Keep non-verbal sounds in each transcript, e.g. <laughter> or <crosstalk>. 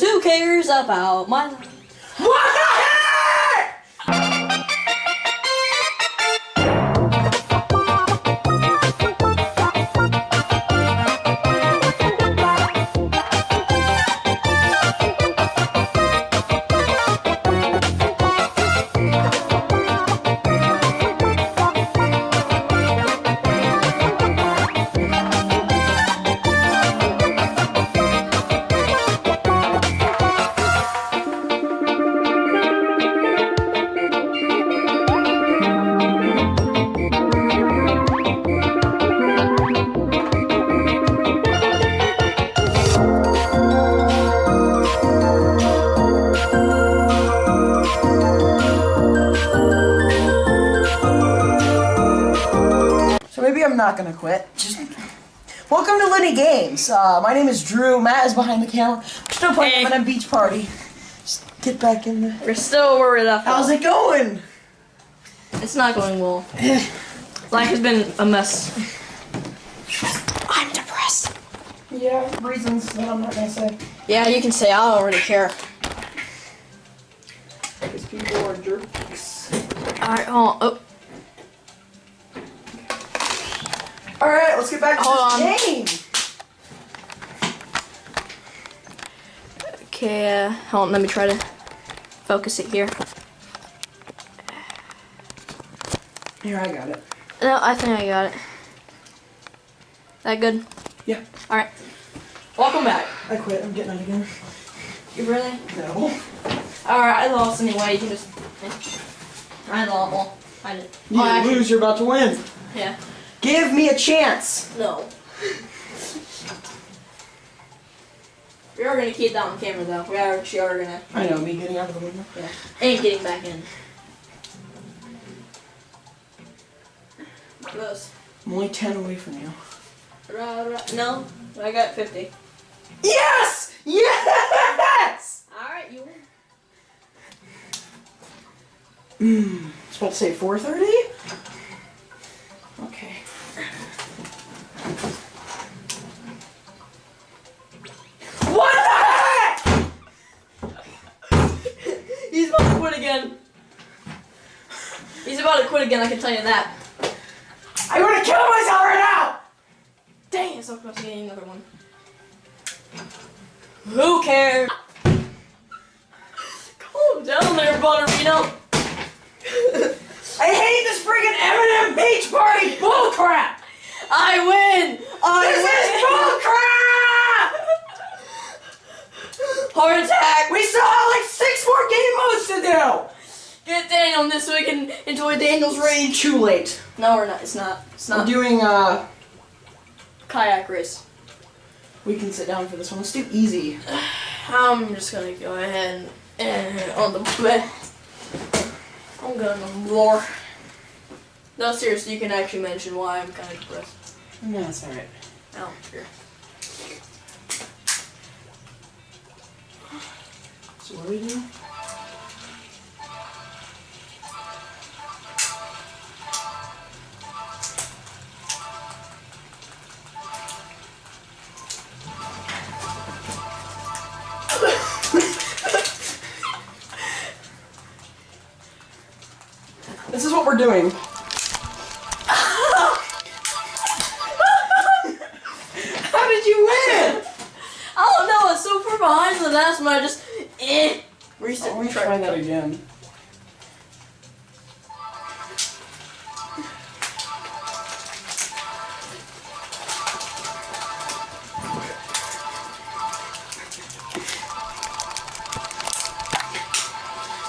Who cares about my So maybe I'm not gonna quit. Just welcome to Linny Games. Uh, my name is Drew. Matt is behind the camera. We're still playing Hey. at a beach party. Just get back in there. We're still where we left How's it going? It's not going well. Life has been a mess. I'm depressed. Yeah, reasons that I'm not gonna say. Yeah, you can say I don't really care. Because people are jerks. Alright, hold on. Oh, let's get back to Hold this on. game. okay, uh, hold on, let me try to focus it here. Here, I got it. No, I think I got it. That good? Yeah, Alright. Welcome back. I quit. I'm getting it again. You really? No. Alright, I lost anyway. You can just. I lost. Well, I did. You Oh, actually, lose, you're about to win. Yeah. Give me a chance. No. We are gonna keep that on camera though. We are actually are gonna. I know, me getting out of the window. Yeah. And getting back in. Close. I'm only 10 away from you. Ra, ra. No, I got 50. Yes! Yes! Alright, you win. Hmm. I was about to say 4.30? Okay. What the heck? He's about to quit again. He's about to quit again, I can tell you that. I'm gonna kill myself right now! Dang, it's so close to getting another one. Who cares? Calm down there, Butterino. I hate this friggin' M&M beach party bullcrap! I win! I This win! is bullcrap! Heart attack! We still have like six more game modes to do! Get Daniel this so we can enjoy Daniel's rain. Too late. No, we're not. It's not. It's not. We're doing, uh, Kayak race. we can sit down for this one. Let's do easy. <sighs> I'm just gonna go ahead and, and on the bed. I'm gonna roar. No, seriously, you can actually mention why I'm kind of depressed. No, that's alright. I don't care. So what do we do? The last one. I just eh. Reset. Retry. try that again.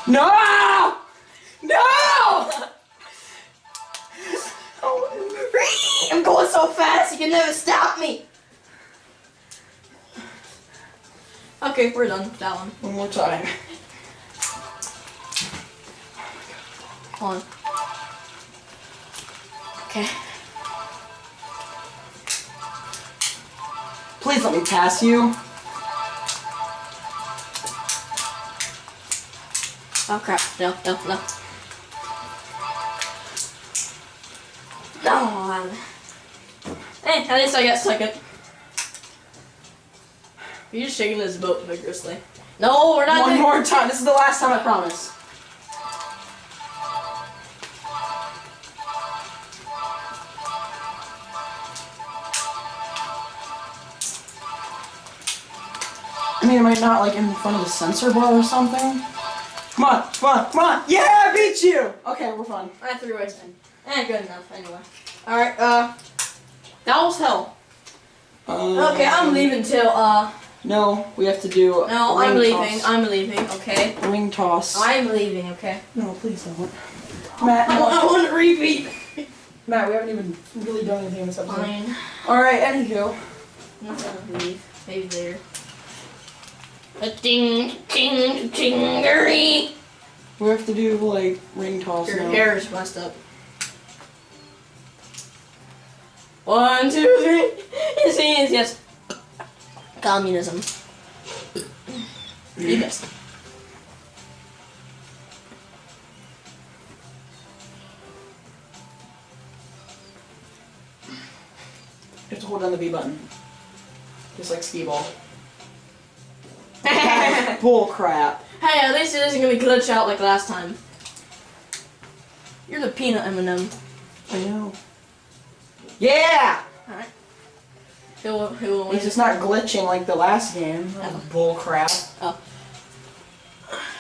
No! No! Oh, I'm going so fast. You can never stop me. Okay, we're done with that one. One more time. Hold on. Okay. Please let me pass you. Oh crap. No, no, no. No, man. Hey, at least I got second. You're just shaking this boat vigorously. No, we're not One more time. This is the last time, I promise. I mean, am I not like in front of the sensor bar or something? Come on, come on, come on! Yeah, I beat you! Okay, we're fine. I three ways in. Eh, good enough. Anyway. All right. Uh, that was hell. Um, Okay, I'm leaving till uh. No, we have to do. No, ring I'm leaving. Toss. I'm leaving. Okay. ring toss. I'm leaving. Okay. No, please don't. Matt, I, no. I want to repeat. Matt, we haven't even really done anything in this episode. Fine. Alright, anywho. I'm not gonna leave. Maybe later. A ding, ding, dingery. We have to do like ring toss Your now. hair is messed up. One, two, three. <laughs> Yes, yes, yes. Communism. You missed. You have to hold down the B button. Just like skee ball. <laughs> Bull crap. Hey, at least it isn't gonna glitch out like last time. You're the peanut M&M. I know. Yeah! Alright. Who will, who will win? It's just not glitching like the last game. Oh. Bull crap. Oh.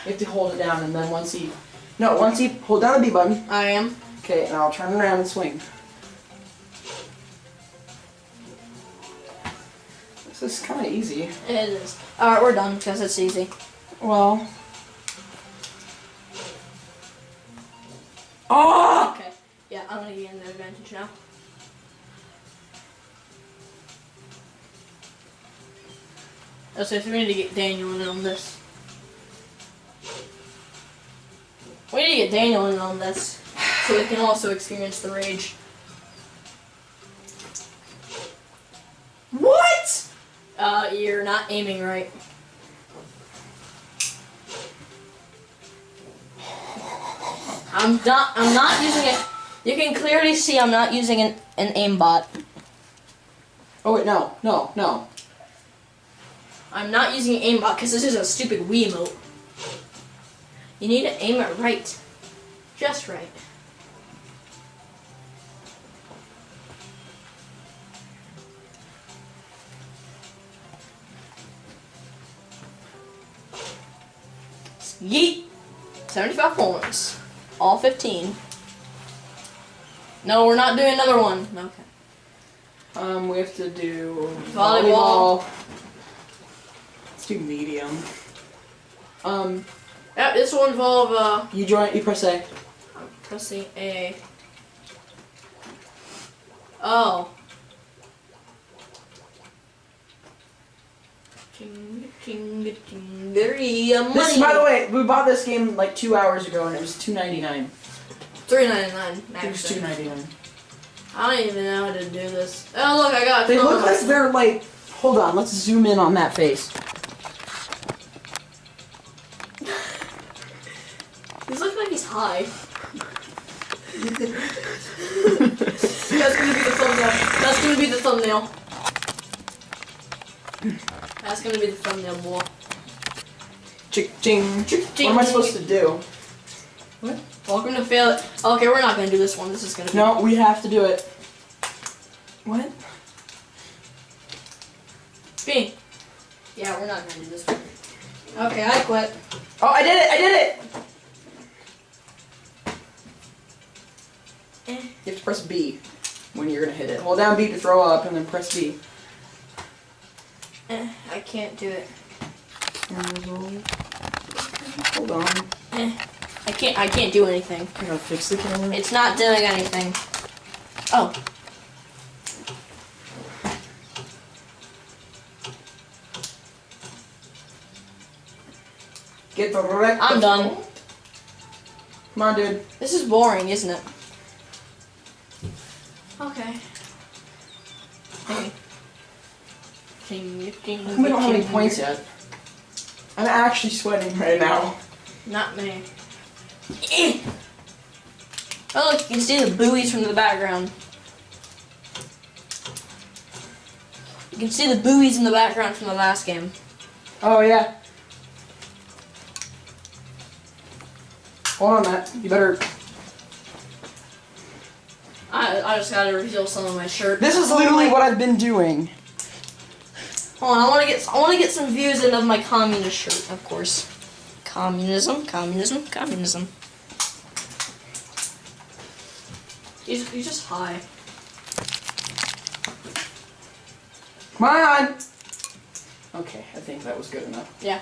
You have to hold it down and then once you... No, once you hold down the B button. I am. Okay, and I'll turn around and swing. This is kind of easy. It is. Alright, we're done because it's easy. Well... Oh! Okay. Ah! Yeah, I'm gonna gain the advantage now. Oh, so we need to get Daniel in on this. We need to get Daniel in on this so we can also experience the rage. What? Uh, you're not aiming right. I'm not. I'm not using it. You can clearly see I'm not using an, an aimbot. Oh wait, no, no, no. I'm not using an aimbot because this is a stupid Wii Wiimote. You need to aim it right. Just right. Yeet! 75 points. All 15. No, we're not doing another one. Okay. Um, we have to do Volleyball. volleyball. Do medium. Um, Yep, this will involve, uh, you join. You press A. I'm pressing A. Oh. Ching, ching, money. This, by the way, we bought this game like two hours ago, and it was two ninety nine. three ninety nine. It was two ninety nine. I don't even know how to do this. Oh look, I got. They look like they're like. Hold on, let's zoom in on that face. Looks like he's high. That's gonna be the thumbnail. That's gonna be the thumbnail. That's gonna be the thumbnail, boy. Chick ching. Chick, What am I supposed to do? What? Welcome to fail it. Okay, we're not gonna do this one. This is gonna be. No, we have to do it. What? B. Yeah, we're not gonna do this one. Okay, I quit. Oh, I did it! I did it! Eh. You have to press B when you're gonna hit it. Hold down B to throw up, and then press B. Eh, I can't do it. Hold on. Eh, I can't. I can't do anything. I gotta fix the camera. It's not doing anything. Oh. Get the wreck. I'm done. Come on, dude. This is boring, isn't it? Okay. Hey. Can you can We don't have any points yet. I'm actually sweating right now. Not me. Eh! oh, look, you can see the buoys from the background. You can see the buoys in the background from the last game. Oh, yeah. Hold on, Matt. You better I, I just gotta reveal some of my shirt. This is literally what I've been doing. Hold on, I wanna get I wanna get some views in of my communist shirt, of course. Communism, communism, communism. He's, he's just high. Come on. Okay, I think that was good enough. Yeah.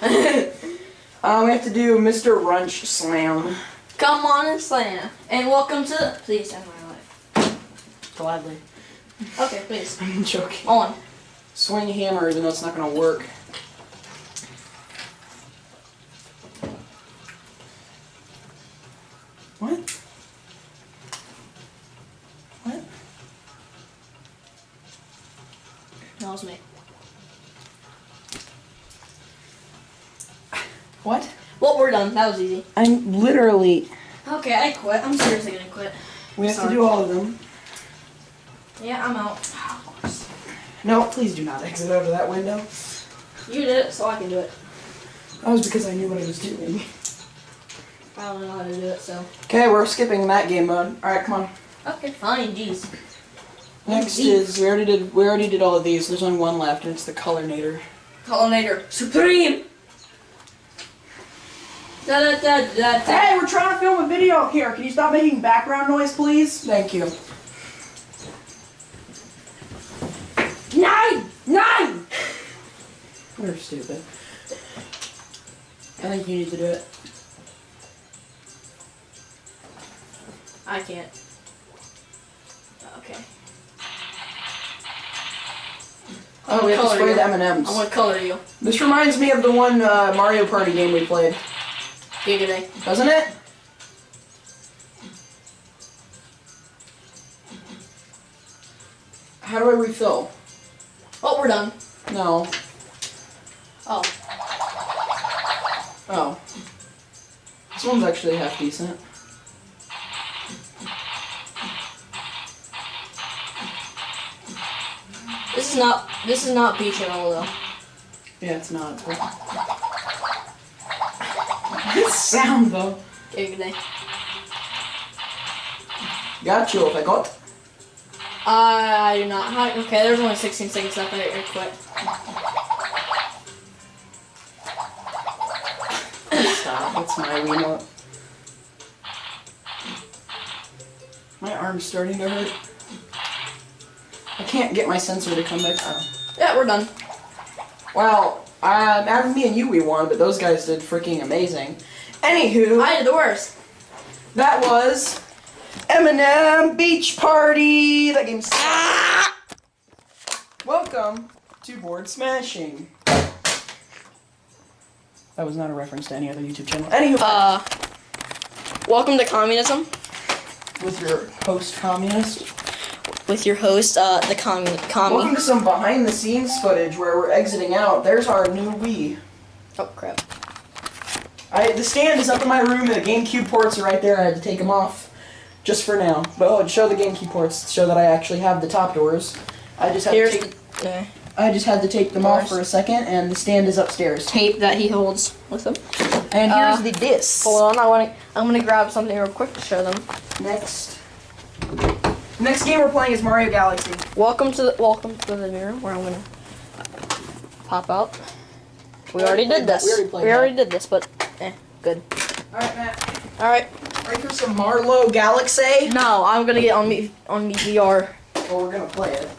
Uh, <laughs> we have to do Mr. Runch Slam. Come on and slam. And welcome to please end my life. Gladly. Okay, please. <laughs> I'm joking. On. Swing hammer, even though it's not gonna work. What? What? That was me. What? Well, we're done. That was easy. I'm literally. Okay, I quit. I'm seriously gonna quit. We have Sorry. to do all of them. Yeah, I'm out. No, please do not exit out of that window. You did it, so I can do it. That was because I knew what I was doing. I don't know how to do it, so. Okay, we're skipping that game mode. Alright, come on. Okay, fine. Jeez. Next Deep. is we already did we already did all of these. There's only one left, and it's the colornator. Pollinator Supreme. Da da da da da. Hey, we're trying to film a video here. Can you stop making background noise, please? Thank you. Nine! Nine! You're stupid. I think you need to do it. I can't. Okay. Oh, we have to Color spray you. the M&Ms. I want to color you. This reminds me of the one uh, Mario Party game we played, Giggity. doesn't it? How do I refill? Oh, we're done. No. Oh. Oh. This one's actually half decent. This is not. This is not beach and all though. Yeah, it's not. Good sound though. Giggity. Got you I got. I do not. Hi- Okay, there's only 16 seconds left. I I quit. Stop. That's my remote. My arm's starting to hurt. I can't get my sensor to come back. Oh. Yeah, we're done. Well, um, out of me and you, we won, but those guys did freaking amazing. Anywho, I did the worst. that was M&M Beach Party. That game's. Welcome to Board Smashing. That was not a reference to any other YouTube channel. Anywho, Uh. Welcome to communism with your host communist. with your host, uh, the commun Welcome commie. to some behind the scenes footage where we're exiting out. There's our new Wii. Oh crap. I, the stand is up in my room and the GameCube ports are right there. I had to take them off just for now. But oh, show the GameCube ports to show that I actually have the top doors. I just had Here's to take, the uh, I just had to take them off for a second and the stand is upstairs. tape that he holds with him. And here's Uh, the disc. Hold on, I want to. I'm gonna grab something real quick to show them. Next. Next game we're playing is Mario Galaxy. Welcome to the welcome to the mirror where I'm gonna pop out. We We already already did this. We already We already did this, but eh, good. Alright, Matt. All right. Right here's some Mario Galaxy. No, I'm gonna get on me on me VR. Well, we're gonna play it.